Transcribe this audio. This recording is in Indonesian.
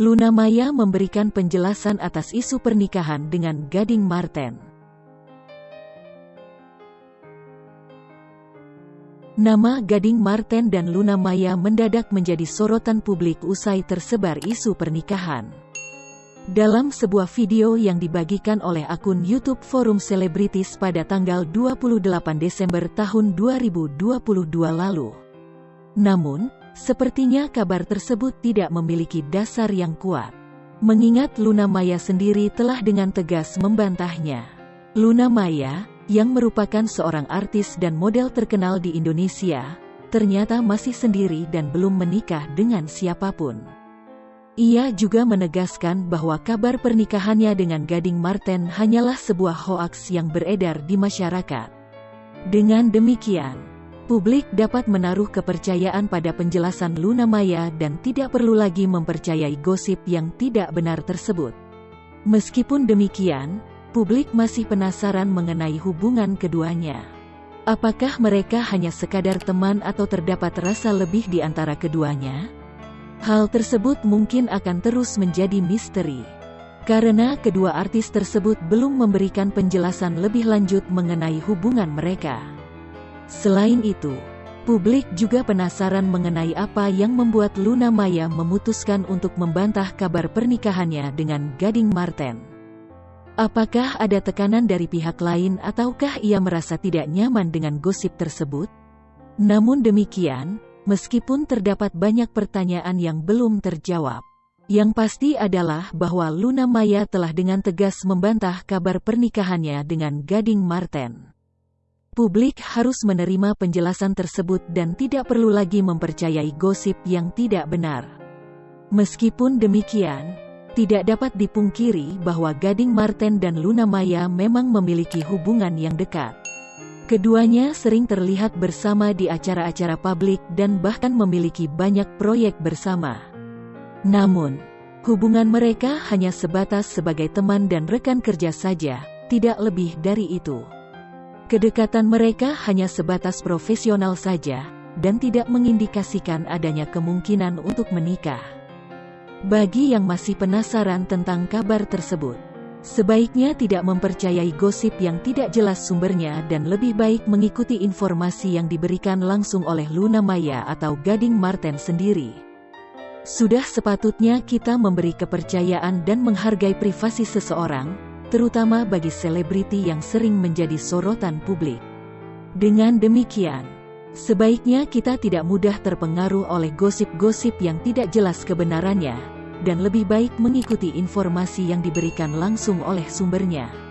Luna Maya memberikan penjelasan atas isu pernikahan dengan Gading Marten. Nama Gading Marten dan Luna Maya mendadak menjadi sorotan publik usai tersebar isu pernikahan. Dalam sebuah video yang dibagikan oleh akun YouTube Forum Selebritis pada tanggal 28 Desember tahun 2022 lalu. Namun, Sepertinya kabar tersebut tidak memiliki dasar yang kuat. Mengingat Luna Maya sendiri telah dengan tegas membantahnya. Luna Maya, yang merupakan seorang artis dan model terkenal di Indonesia, ternyata masih sendiri dan belum menikah dengan siapa pun. Ia juga menegaskan bahwa kabar pernikahannya dengan Gading Marten hanyalah sebuah hoaks yang beredar di masyarakat. Dengan demikian, Publik dapat menaruh kepercayaan pada penjelasan Luna Maya dan tidak perlu lagi mempercayai gosip yang tidak benar tersebut. Meskipun demikian, publik masih penasaran mengenai hubungan keduanya. Apakah mereka hanya sekadar teman atau terdapat rasa lebih di antara keduanya? Hal tersebut mungkin akan terus menjadi misteri. Karena kedua artis tersebut belum memberikan penjelasan lebih lanjut mengenai hubungan mereka. Selain itu, publik juga penasaran mengenai apa yang membuat Luna Maya memutuskan untuk membantah kabar pernikahannya dengan Gading Marten. Apakah ada tekanan dari pihak lain ataukah ia merasa tidak nyaman dengan gosip tersebut? Namun demikian, meskipun terdapat banyak pertanyaan yang belum terjawab, yang pasti adalah bahwa Luna Maya telah dengan tegas membantah kabar pernikahannya dengan Gading Marten. Publik harus menerima penjelasan tersebut dan tidak perlu lagi mempercayai gosip yang tidak benar. Meskipun demikian, tidak dapat dipungkiri bahwa Gading Marten dan Luna Maya memang memiliki hubungan yang dekat. Keduanya sering terlihat bersama di acara-acara publik dan bahkan memiliki banyak proyek bersama. Namun, hubungan mereka hanya sebatas sebagai teman dan rekan kerja saja, tidak lebih dari itu. Kedekatan mereka hanya sebatas profesional saja, dan tidak mengindikasikan adanya kemungkinan untuk menikah. Bagi yang masih penasaran tentang kabar tersebut, sebaiknya tidak mempercayai gosip yang tidak jelas sumbernya dan lebih baik mengikuti informasi yang diberikan langsung oleh Luna Maya atau Gading Marten sendiri. Sudah sepatutnya kita memberi kepercayaan dan menghargai privasi seseorang, terutama bagi selebriti yang sering menjadi sorotan publik. Dengan demikian, sebaiknya kita tidak mudah terpengaruh oleh gosip-gosip yang tidak jelas kebenarannya, dan lebih baik mengikuti informasi yang diberikan langsung oleh sumbernya.